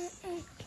Mm-mm.